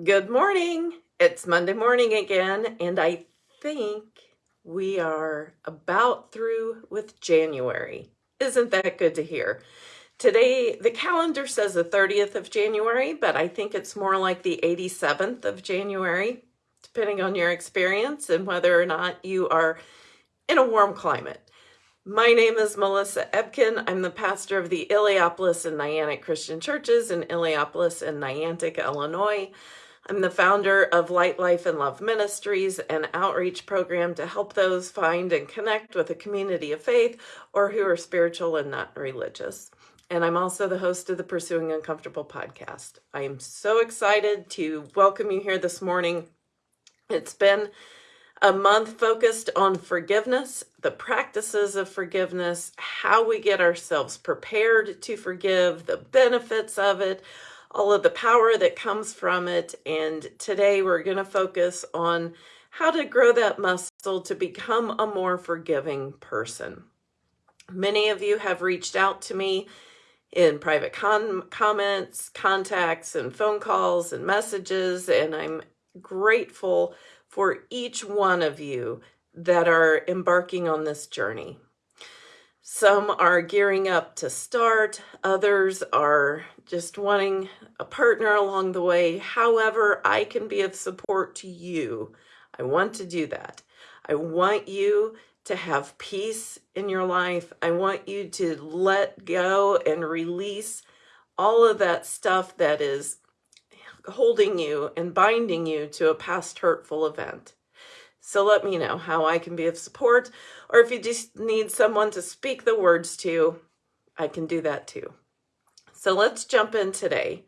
Good morning. It's Monday morning again, and I think we are about through with January. Isn't that good to hear? Today, the calendar says the 30th of January, but I think it's more like the 87th of January, depending on your experience and whether or not you are in a warm climate. My name is Melissa Ebken. I'm the pastor of the Illiopolis and Niantic Christian Churches in Illiopolis and Niantic, Illinois. I'm the founder of Light, Life, and Love Ministries, an outreach program to help those find and connect with a community of faith or who are spiritual and not religious. And I'm also the host of the Pursuing Uncomfortable podcast. I am so excited to welcome you here this morning. It's been a month focused on forgiveness, the practices of forgiveness, how we get ourselves prepared to forgive, the benefits of it all of the power that comes from it. And today we're going to focus on how to grow that muscle to become a more forgiving person. Many of you have reached out to me in private comments, contacts, and phone calls and messages, and I'm grateful for each one of you that are embarking on this journey. Some are gearing up to start, others are just wanting a partner along the way. However, I can be of support to you. I want to do that. I want you to have peace in your life. I want you to let go and release all of that stuff that is holding you and binding you to a past hurtful event. So let me know how I can be of support, or if you just need someone to speak the words to, I can do that too. So let's jump in today.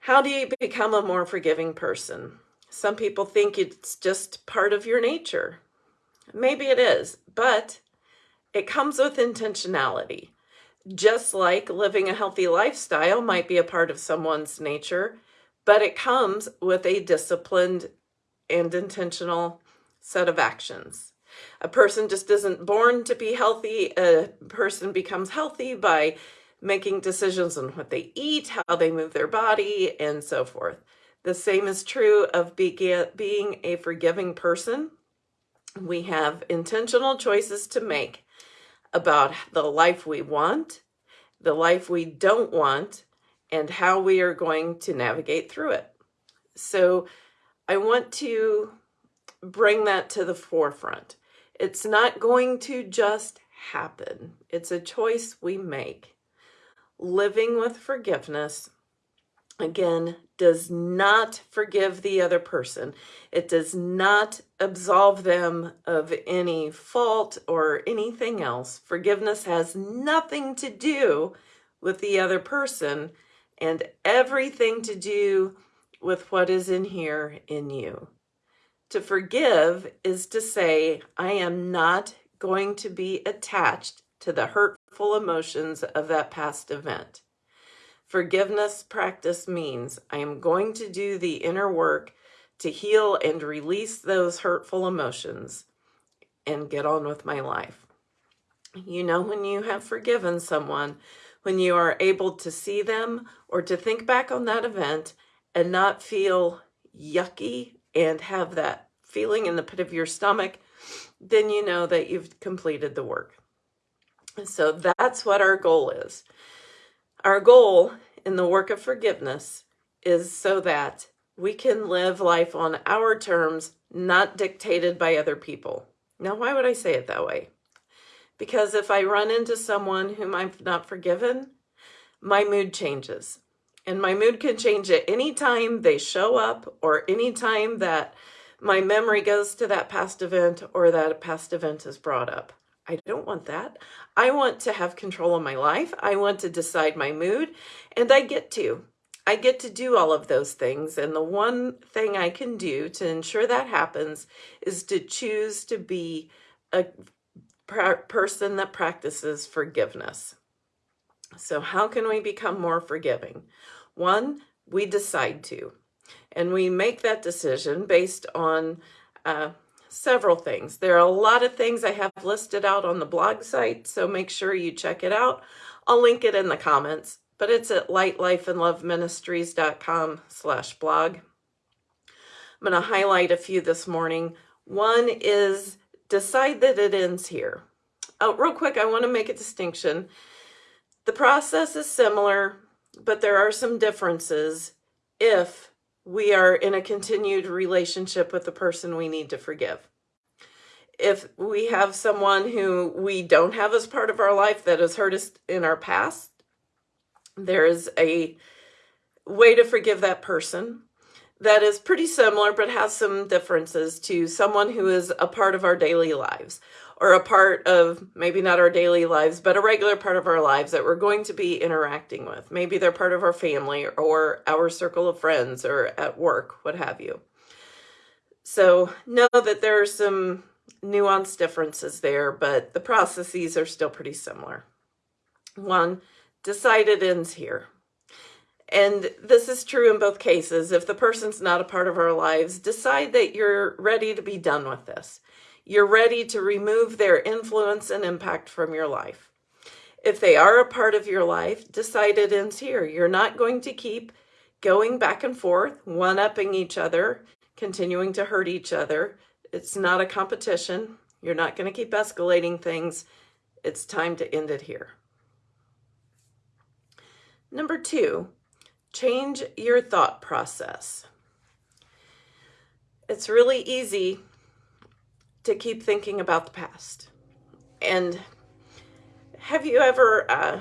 How do you become a more forgiving person? Some people think it's just part of your nature. Maybe it is, but it comes with intentionality. Just like living a healthy lifestyle might be a part of someone's nature, but it comes with a disciplined and intentional set of actions. A person just isn't born to be healthy. A person becomes healthy by making decisions on what they eat, how they move their body, and so forth. The same is true of being a forgiving person. We have intentional choices to make about the life we want, the life we don't want, and how we are going to navigate through it. So I want to bring that to the forefront. It's not going to just happen. It's a choice we make. Living with forgiveness, again, does not forgive the other person. It does not absolve them of any fault or anything else. Forgiveness has nothing to do with the other person and everything to do with what is in here in you. To forgive is to say, I am not going to be attached to the hurtful emotions of that past event. Forgiveness practice means I am going to do the inner work to heal and release those hurtful emotions and get on with my life. You know, when you have forgiven someone, when you are able to see them or to think back on that event and not feel yucky and have that feeling in the pit of your stomach, then you know that you've completed the work. So that's what our goal is. Our goal in the work of forgiveness is so that we can live life on our terms, not dictated by other people. Now, why would I say it that way? Because if I run into someone whom I've not forgiven, my mood changes. And my mood can change at any time they show up or any time that my memory goes to that past event or that past event is brought up. I don't want that. I want to have control of my life. I want to decide my mood, and I get to. I get to do all of those things. And the one thing I can do to ensure that happens is to choose to be a person that practices forgiveness. So, how can we become more forgiving? One, we decide to. And we make that decision based on uh, several things. There are a lot of things I have listed out on the blog site, so make sure you check it out. I'll link it in the comments. but it's at lightlifeandloveministries.com slash blog. I'm going to highlight a few this morning. One is decide that it ends here. Oh, real quick, I want to make a distinction. The process is similar, but there are some differences if we are in a continued relationship with the person we need to forgive. If we have someone who we don't have as part of our life that has hurt us in our past, there is a way to forgive that person that is pretty similar but has some differences to someone who is a part of our daily lives or a part of maybe not our daily lives but a regular part of our lives that we're going to be interacting with maybe they're part of our family or our circle of friends or at work what have you so know that there are some nuance differences there, but the processes are still pretty similar. One, decided ends here. And this is true in both cases. If the person's not a part of our lives, decide that you're ready to be done with this. You're ready to remove their influence and impact from your life. If they are a part of your life, decide it ends here. You're not going to keep going back and forth, one-upping each other, continuing to hurt each other, it's not a competition. You're not going to keep escalating things. It's time to end it here. Number two, change your thought process. It's really easy to keep thinking about the past. And have you ever uh,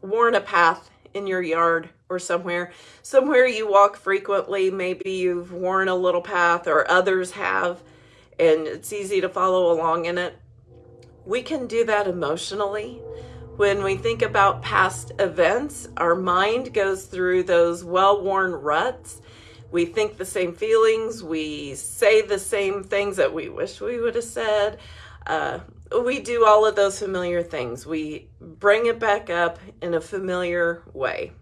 worn a path in your yard or somewhere, somewhere you walk frequently, maybe you've worn a little path or others have, and it's easy to follow along in it. We can do that emotionally. When we think about past events, our mind goes through those well-worn ruts. We think the same feelings. We say the same things that we wish we would have said. Uh, we do all of those familiar things. We bring it back up in a familiar way.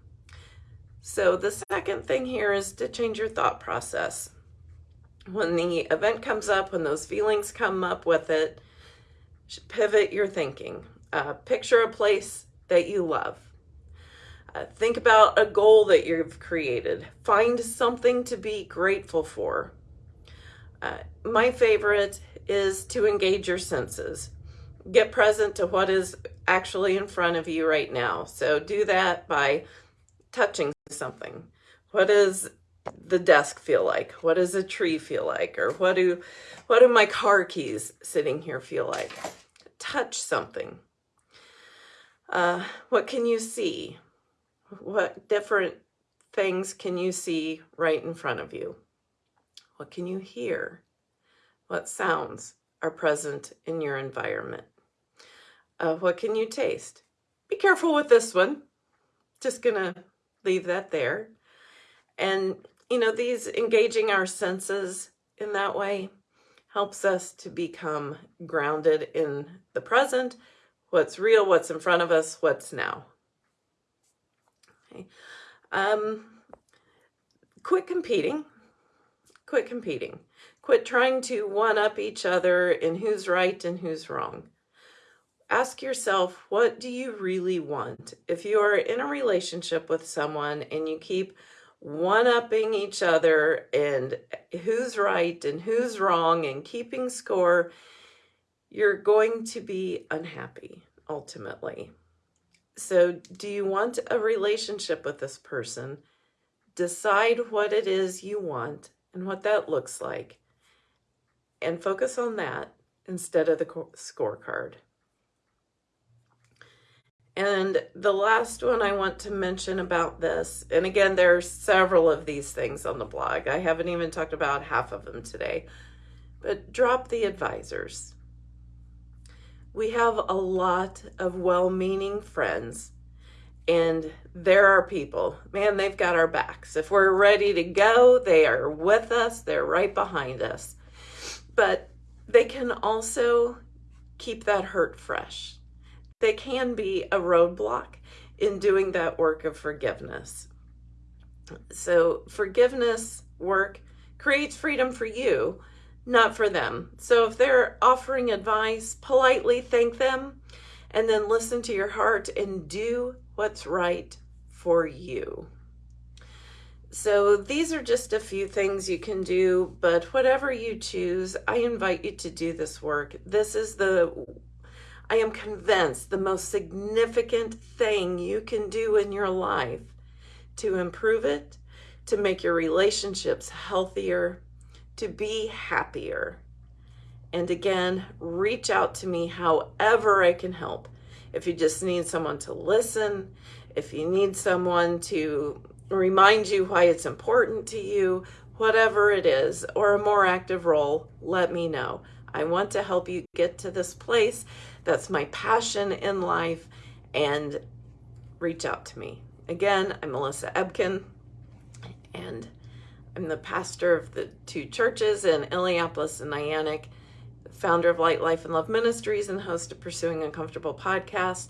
So the second thing here is to change your thought process when the event comes up, when those feelings come up with it, pivot your thinking. Uh, picture a place that you love. Uh, think about a goal that you've created. Find something to be grateful for. Uh, my favorite is to engage your senses. Get present to what is actually in front of you right now. So do that by touching something. What does the desk feel like? What does a tree feel like? Or what do, what do my car keys sitting here feel like? Touch something. Uh, what can you see? What different things can you see right in front of you? What can you hear? What sounds are present in your environment? Uh, what can you taste? Be careful with this one. Just gonna leave that there. And you know, these engaging our senses in that way helps us to become grounded in the present, what's real, what's in front of us, what's now. Okay. Um, quit competing. Quit competing. Quit trying to one-up each other in who's right and who's wrong. Ask yourself, what do you really want? If you are in a relationship with someone and you keep one-upping each other and who's right and who's wrong and keeping score, you're going to be unhappy ultimately. So do you want a relationship with this person? Decide what it is you want and what that looks like and focus on that instead of the scorecard. And the last one I want to mention about this, and again, there are several of these things on the blog. I haven't even talked about half of them today, but drop the advisors. We have a lot of well-meaning friends and there are people, man, they've got our backs. If we're ready to go, they are with us. They're right behind us. But they can also keep that hurt fresh they can be a roadblock in doing that work of forgiveness. So forgiveness work creates freedom for you, not for them. So if they're offering advice, politely thank them and then listen to your heart and do what's right for you. So these are just a few things you can do, but whatever you choose, I invite you to do this work. This is the, I am convinced, the most significant thing you can do in your life to improve it, to make your relationships healthier, to be happier. And again, reach out to me however I can help. If you just need someone to listen, if you need someone to remind you why it's important to you, whatever it is, or a more active role, let me know. I want to help you get to this place. That's my passion in life, and reach out to me. Again, I'm Melissa Ebken, and I'm the pastor of the two churches in Illiopolis and Niantic, founder of Light, Life, and Love Ministries, and host of Pursuing Uncomfortable podcast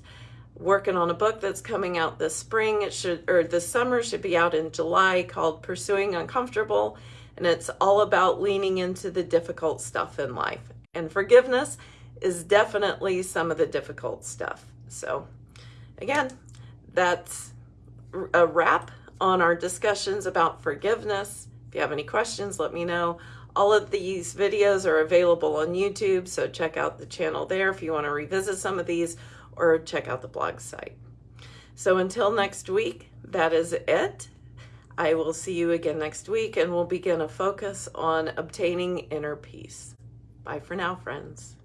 working on a book that's coming out this spring. It should, or this summer should be out in July called Pursuing Uncomfortable. And it's all about leaning into the difficult stuff in life. And forgiveness is definitely some of the difficult stuff. So, again, that's a wrap on our discussions about forgiveness. If you have any questions, let me know. All of these videos are available on YouTube, so check out the channel there if you want to revisit some of these or check out the blog site. So until next week, that is it. I will see you again next week and we'll begin a focus on obtaining inner peace. Bye for now, friends.